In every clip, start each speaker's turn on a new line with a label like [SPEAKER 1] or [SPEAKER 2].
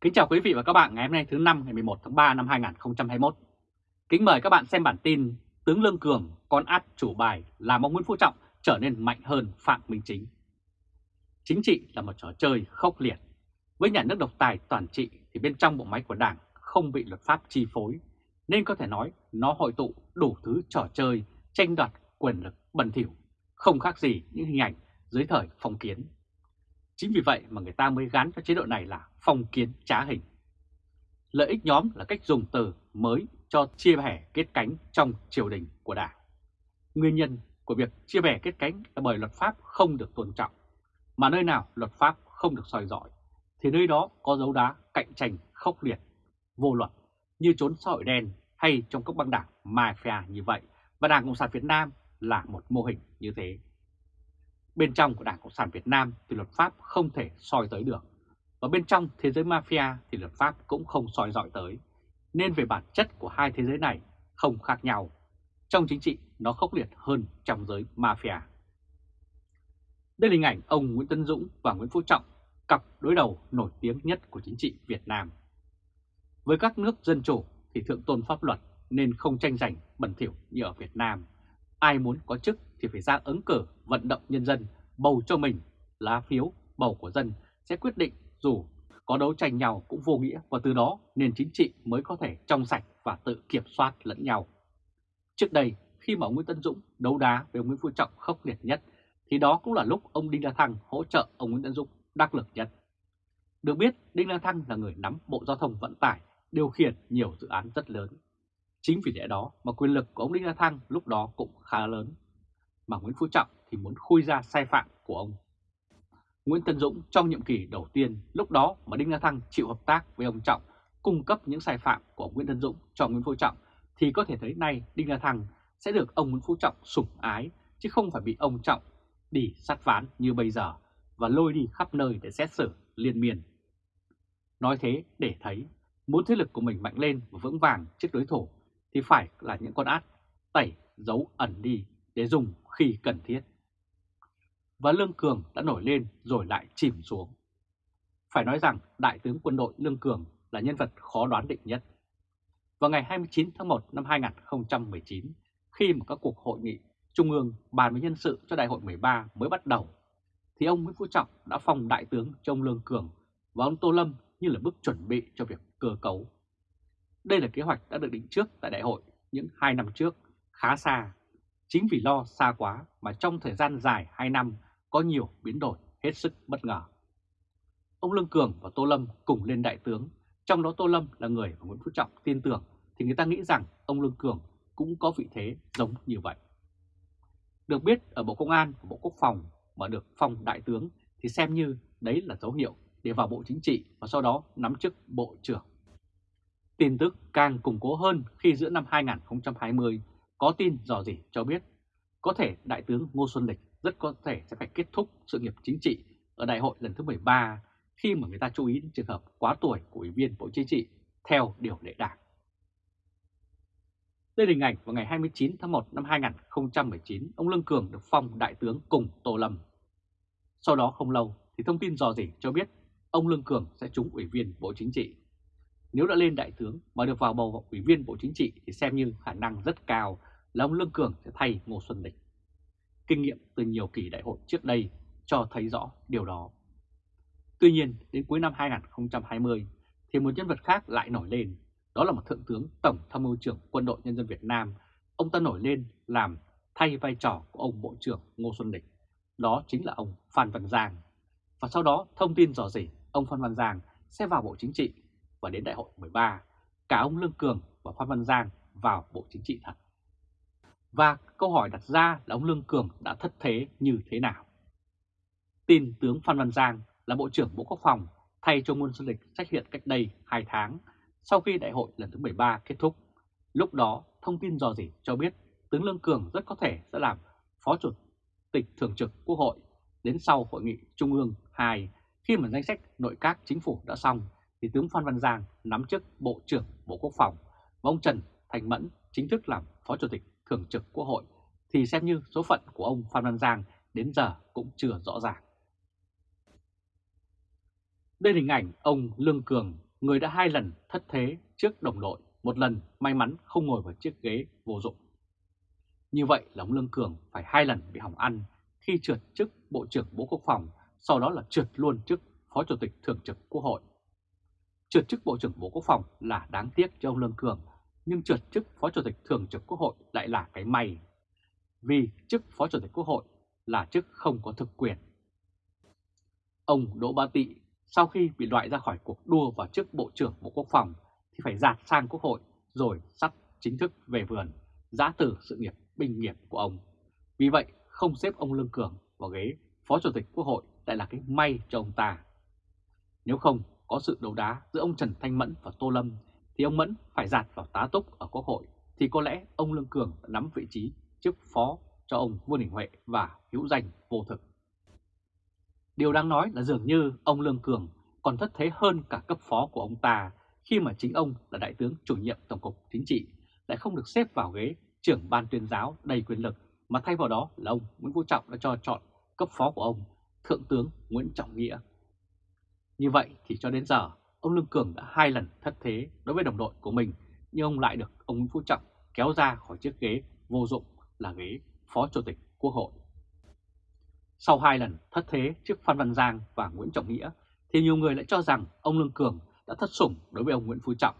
[SPEAKER 1] Kính chào quý vị và các bạn ngày hôm nay thứ năm ngày 11 tháng 3 năm 2021. Kính mời các bạn xem bản tin Tướng Lương Cường con át chủ bài làm ông Nguyễn Phú Trọng trở nên mạnh hơn Phạm Minh Chính. Chính trị là một trò chơi khốc liệt. Với nhà nước độc tài toàn trị thì bên trong bộ máy của Đảng không bị luật pháp chi phối, nên có thể nói nó hội tụ đủ thứ trò chơi tranh đoạt quyền lực bẩn thỉu, không khác gì những hình ảnh dưới thời phong kiến. Chính vì vậy mà người ta mới gắn cho chế độ này là phong kiến trá hình. Lợi ích nhóm là cách dùng từ mới cho chia bẻ kết cánh trong triều đình của Đảng. Nguyên nhân của việc chia bẻ kết cánh là bởi luật pháp không được tôn trọng, mà nơi nào luật pháp không được soi dọi, thì nơi đó có dấu đá cạnh tranh khốc liệt, vô luật như trốn xã hội đen hay trong các băng đảng mafia như vậy, và Đảng Cộng sản Việt Nam là một mô hình như thế. Bên trong của Đảng Cộng sản Việt Nam thì luật pháp không thể soi tới được. Và bên trong thế giới mafia thì luật pháp cũng không soi dọi tới. Nên về bản chất của hai thế giới này không khác nhau. Trong chính trị nó khốc liệt hơn trong giới mafia. Đây là hình ảnh ông Nguyễn Tân Dũng và Nguyễn Phú Trọng, cặp đối đầu nổi tiếng nhất của chính trị Việt Nam. Với các nước dân chủ thì thượng tôn pháp luật nên không tranh giành bẩn thỉu như ở Việt Nam. Ai muốn có chức thì phải ra ứng cử vận động nhân dân bầu cho mình, lá phiếu bầu của dân sẽ quyết định dù có đấu tranh nhau cũng vô nghĩa và từ đó nền chính trị mới có thể trong sạch và tự kiểm soát lẫn nhau. Trước đây, khi mà ông Nguyễn Tân Dũng đấu đá với ông Nguyễn Phú Trọng khốc liệt nhất, thì đó cũng là lúc ông Đinh La Thăng hỗ trợ ông Nguyễn Tân Dũng đắc lực nhất. Được biết, Đinh La Thăng là người nắm Bộ Giao thông Vận tải, điều khiển nhiều dự án rất lớn. Chính vì lẽ đó mà quyền lực của ông Đinh La Thăng lúc đó cũng khá lớn mà Nguyễn Phú Trọng thì muốn khui ra sai phạm của ông. Nguyễn Tân Dũng trong nhiệm kỳ đầu tiên, lúc đó mà Đinh La Thăng chịu hợp tác với ông Trọng, cung cấp những sai phạm của ông Nguyễn Tân Dũng cho Nguyễn Phú Trọng, thì có thể thấy nay Đinh La Thăng sẽ được ông Nguyễn Phú Trọng sủng ái, chứ không phải bị ông Trọng đi sát ván như bây giờ và lôi đi khắp nơi để xét xử liên miên. Nói thế để thấy, muốn thế lực của mình mạnh lên và vững vàng trước đối thủ thì phải là những con át tẩy giấu ẩn đi để dùng khi cần thiết. Và Lương Cường đã nổi lên rồi lại chìm xuống. Phải nói rằng Đại tướng quân đội Lương Cường là nhân vật khó đoán định nhất. Vào ngày 29 tháng 1 năm 2019, khi mà các cuộc hội nghị Trung ương bàn với nhân sự cho Đại hội 13 mới bắt đầu, thì ông Nguyễn Phú Trọng đã phong Đại tướng cho ông Lương Cường và ông Tô Lâm như là bước chuẩn bị cho việc cơ cấu. Đây là kế hoạch đã được định trước tại đại hội những 2 năm trước, khá xa Chính vì lo xa quá mà trong thời gian dài 2 năm có nhiều biến đổi hết sức bất ngờ. Ông Lương Cường và Tô Lâm cùng lên đại tướng, trong đó Tô Lâm là người mà Nguyễn Phú Trọng tin tưởng thì người ta nghĩ rằng ông Lương Cường cũng có vị thế giống như vậy. Được biết ở Bộ Công an và Bộ Quốc phòng mà được phong đại tướng thì xem như đấy là dấu hiệu để vào Bộ Chính trị và sau đó nắm chức Bộ trưởng. Tin tức càng củng cố hơn khi giữa năm 2020 có tin dò dỉ cho biết, có thể Đại tướng Ngô Xuân Lịch rất có thể sẽ phải kết thúc sự nghiệp chính trị ở đại hội lần thứ 13 khi mà người ta chú ý đến trường hợp quá tuổi của Ủy viên Bộ Chính trị theo điều lệ đảng. Đây là hình ảnh vào ngày 29 tháng 1 năm 2019, ông Lương Cường được phong đại tướng cùng Tô Lâm. Sau đó không lâu thì thông tin dò dỉ cho biết ông Lương Cường sẽ trúng Ủy viên Bộ Chính trị. Nếu đã lên đại tướng mà được vào bầu Ủy viên Bộ Chính trị thì xem như khả năng rất cao là ông Lương Cường sẽ thay Ngô Xuân Lịch. Kinh nghiệm từ nhiều kỳ đại hội trước đây cho thấy rõ điều đó. Tuy nhiên, đến cuối năm 2020 thì một nhân vật khác lại nổi lên, đó là một Thượng tướng Tổng tham mưu trưởng Quân đội Nhân dân Việt Nam. Ông ta nổi lên làm thay vai trò của ông Bộ trưởng Ngô Xuân Lịch, đó chính là ông Phan Văn Giang. Và sau đó thông tin rõ rỉ ông Phan Văn Giang sẽ vào Bộ Chính trị và đến đại hội 13, cả ông Lương Cường và Phan Văn Giang vào Bộ Chính trị thật. Và câu hỏi đặt ra là ông Lương Cường đã thất thế như thế nào? Tin tướng Phan Văn Giang là Bộ trưởng Bộ Quốc phòng thay cho Ngôn Xuân Lịch trách hiện cách đây 2 tháng sau khi đại hội lần thứ 13 kết thúc. Lúc đó thông tin dò dỉ cho biết tướng Lương Cường rất có thể sẽ làm Phó Chủ tịch Thường trực Quốc hội đến sau Hội nghị Trung ương 2 khi mà danh sách nội các chính phủ đã xong thì tướng Phan Văn Giang nắm chức Bộ trưởng Bộ Quốc phòng và ông Trần Thành Mẫn chính thức làm Phó Chủ tịch Thường trực Quốc hội thì xem như số phận của ông Phan Văn Giang đến giờ cũng chưa rõ ràng. Đây là hình ảnh ông Lương Cường người đã hai lần thất thế trước đồng đội, một lần may mắn không ngồi vào chiếc ghế vô dụng. Như vậy là ông Lương Cường phải hai lần bị hỏng ăn khi trượt chức Bộ trưởng Bộ Quốc phòng, sau đó là trượt luôn chức Phó Chủ tịch Thường trực Quốc hội. Trượt chức Bộ trưởng Bộ Quốc phòng là đáng tiếc cho ông Lương Cường, nhưng trượt chức Phó Chủ tịch Thường trực Quốc hội lại là cái may. Vì chức Phó Chủ tịch Quốc hội là chức không có thực quyền. Ông Đỗ Ba Tị sau khi bị loại ra khỏi cuộc đua vào chức Bộ trưởng Bộ Quốc phòng thì phải dạt sang Quốc hội rồi sắp chính thức về vườn, giã từ sự nghiệp binh nghiệp của ông. Vì vậy không xếp ông Lương Cường vào ghế Phó Chủ tịch Quốc hội lại là cái may cho ông ta. Nếu không có sự đấu đá giữa ông Trần Thanh Mẫn và Tô Lâm thì ông Mẫn phải giạt vào tá túc ở Quốc hội thì có lẽ ông Lương Cường đã nắm vị trí chức phó cho ông Vương Đình Huệ và hữu danh vô thực. Điều đáng nói là dường như ông Lương Cường còn thất thế hơn cả cấp phó của ông ta khi mà chính ông là đại tướng chủ nhiệm Tổng cục Chính trị lại không được xếp vào ghế trưởng ban tuyên giáo đầy quyền lực mà thay vào đó là ông Nguyễn Phú Trọng đã cho chọn cấp phó của ông, Thượng tướng Nguyễn Trọng Nghĩa. Như vậy thì cho đến giờ, ông Lương Cường đã hai lần thất thế đối với đồng đội của mình, nhưng ông lại được ông Nguyễn Phú Trọng kéo ra khỏi chiếc ghế vô dụng là ghế Phó Chủ tịch Quốc hội. Sau hai lần thất thế trước Phan Văn Giang và Nguyễn Trọng Nghĩa, thì nhiều người lại cho rằng ông Lương Cường đã thất sủng đối với ông Nguyễn Phú Trọng.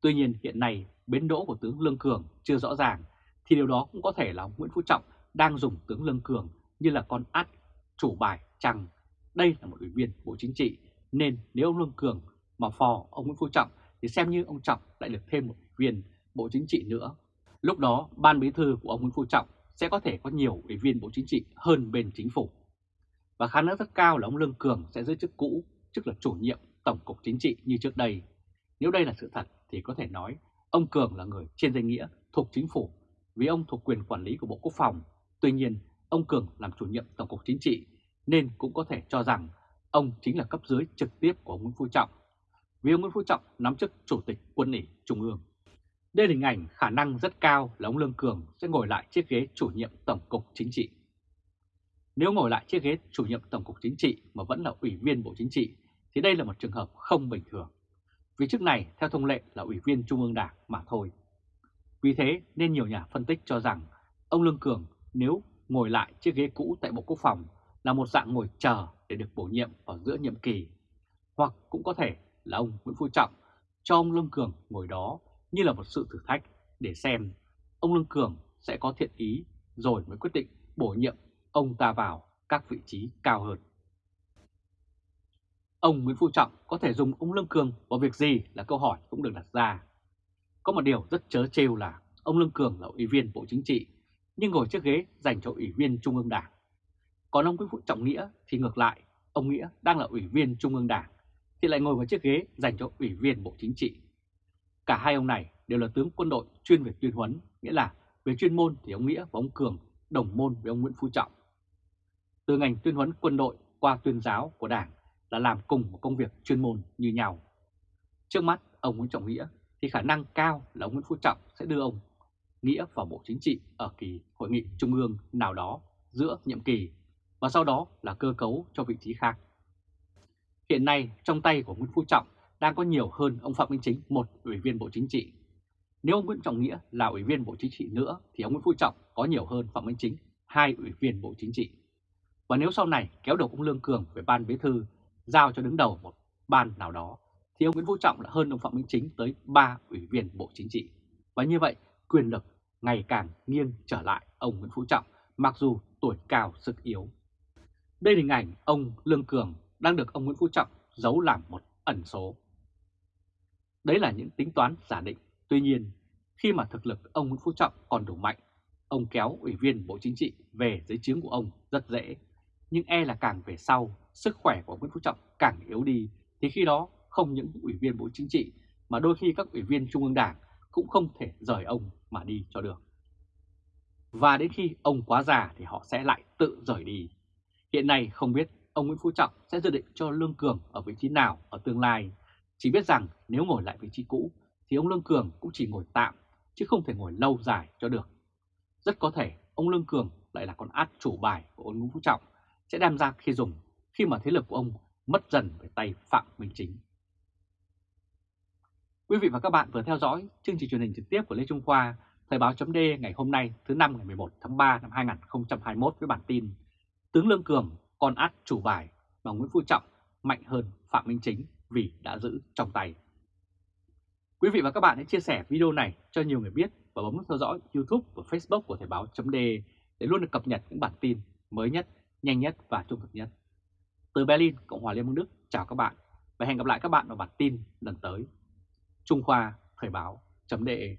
[SPEAKER 1] Tuy nhiên hiện nay bến đỗ của tướng Lương Cường chưa rõ ràng, thì điều đó cũng có thể là ông Nguyễn Phú Trọng đang dùng tướng Lương Cường như là con át chủ bài chăng đây là một ủy viên Bộ Chính trị, nên nếu ông Lương Cường mà phò ông Nguyễn Phú Trọng thì xem như ông Trọng lại được thêm một viên Bộ Chính trị nữa. Lúc đó ban bí thư của ông Nguyễn Phú Trọng sẽ có thể có nhiều ủy viên Bộ Chính trị hơn bên chính phủ. Và khả năng rất cao là ông Lương Cường sẽ giữ chức cũ, chức là chủ nhiệm Tổng cục Chính trị như trước đây. Nếu đây là sự thật thì có thể nói ông Cường là người trên danh nghĩa thuộc chính phủ vì ông thuộc quyền quản lý của Bộ Quốc phòng. Tuy nhiên, ông Cường làm chủ nhiệm Tổng cục Chính trị nên cũng có thể cho rằng ông chính là cấp dưới trực tiếp của ông Nguyễn Phú Trọng. Vì ông Nguyễn Phú Trọng nắm chức Chủ tịch Quân ủy Trung ương. Đây là hình ảnh khả năng rất cao là ông Lương Cường sẽ ngồi lại chiếc ghế chủ nhiệm Tổng cục Chính trị. Nếu ngồi lại chiếc ghế chủ nhiệm Tổng cục Chính trị mà vẫn là ủy viên Bộ Chính trị, thì đây là một trường hợp không bình thường. Vì chức này, theo thông lệ, là ủy viên Trung ương Đảng mà thôi. Vì thế nên nhiều nhà phân tích cho rằng ông Lương Cường nếu ngồi lại chiếc ghế cũ tại Bộ Quốc phòng là một dạng ngồi chờ để được bổ nhiệm vào giữa nhiệm kỳ. Hoặc cũng có thể là ông Nguyễn Phú Trọng cho ông Lương Cường ngồi đó như là một sự thử thách để xem ông Lương Cường sẽ có thiện ý rồi mới quyết định bổ nhiệm ông ta vào các vị trí cao hơn. Ông Nguyễn Phú Trọng có thể dùng ông Lương Cường vào việc gì là câu hỏi cũng được đặt ra. Có một điều rất chớ trêu là ông Lương Cường là ủy viên Bộ Chính trị nhưng ngồi chiếc ghế dành cho ủy viên Trung ương Đảng. Còn ông Nguyễn Phú Trọng Nghĩa thì ngược lại, ông Nghĩa đang là ủy viên Trung ương Đảng thì lại ngồi vào chiếc ghế dành cho ủy viên Bộ Chính trị. Cả hai ông này đều là tướng quân đội chuyên về tuyên huấn, nghĩa là về chuyên môn thì ông Nghĩa và ông Cường đồng môn với ông Nguyễn Phú Trọng. Từ ngành tuyên huấn quân đội qua tuyên giáo của Đảng là làm cùng một công việc chuyên môn như nhau. Trước mắt ông Nguyễn Trọng Nghĩa thì khả năng cao là ông Nguyễn Phú Trọng sẽ đưa ông Nghĩa vào Bộ Chính trị ở kỳ hội nghị trung ương nào đó giữa nhiệm kỳ và sau đó là cơ cấu cho vị trí khác. Hiện nay, trong tay của Nguyễn Phú Trọng đang có nhiều hơn ông Phạm Minh Chính, một ủy viên Bộ Chính trị. Nếu ông Nguyễn Trọng Nghĩa là ủy viên Bộ Chính trị nữa, thì ông Nguyễn Phú Trọng có nhiều hơn Phạm Minh Chính, hai ủy viên Bộ Chính trị. Và nếu sau này kéo được ông Lương Cường về ban bí thư, giao cho đứng đầu một ban nào đó, thì ông Nguyễn Phú Trọng là hơn ông Phạm Minh Chính tới 3 ủy viên Bộ Chính trị. Và như vậy, quyền lực ngày càng nghiêng trở lại ông Nguyễn Phú Trọng, mặc dù tuổi cao, sức yếu. Đây là hình ảnh ông Lương Cường đang được ông Nguyễn Phú Trọng giấu làm một ẩn số. Đấy là những tính toán giả định. Tuy nhiên, khi mà thực lực ông Nguyễn Phú Trọng còn đủ mạnh, ông kéo ủy viên Bộ Chính trị về dưới trướng của ông rất dễ. Nhưng e là càng về sau, sức khỏe của Nguyễn Phú Trọng càng yếu đi, thì khi đó không những ủy viên Bộ Chính trị mà đôi khi các ủy viên Trung ương Đảng cũng không thể rời ông mà đi cho được. Và đến khi ông quá già thì họ sẽ lại tự rời đi. Hiện nay không biết ông Nguyễn Phú Trọng sẽ dự định cho Lương Cường ở vị trí nào ở tương lai. Chỉ biết rằng nếu ngồi lại vị trí cũ thì ông Lương Cường cũng chỉ ngồi tạm chứ không thể ngồi lâu dài cho được. Rất có thể ông Lương Cường lại là con át chủ bài của ông Nguyễn Phú Trọng sẽ đem ra khi dùng khi mà thế lực của ông mất dần về tay Phạm Minh Chính. Quý vị và các bạn vừa theo dõi chương trình truyền hình trực tiếp của Lê Trung Khoa, Thời báo chấm ngày hôm nay thứ năm ngày 11 tháng 3 năm 2021 với bản tin Tướng Lương Cường con át chủ bài mà Nguyễn Phú Trọng mạnh hơn Phạm Minh Chính vì đã giữ trong tay. Quý vị và các bạn hãy chia sẻ video này cho nhiều người biết và bấm nút theo dõi YouTube và Facebook của Thời báo .de để luôn được cập nhật những bản tin mới nhất, nhanh nhất và trung thực nhất. Từ Berlin, Cộng hòa Liên bang Đức, chào các bạn và hẹn gặp lại các bạn vào bản tin lần tới. Trung Khoa Thời báo .de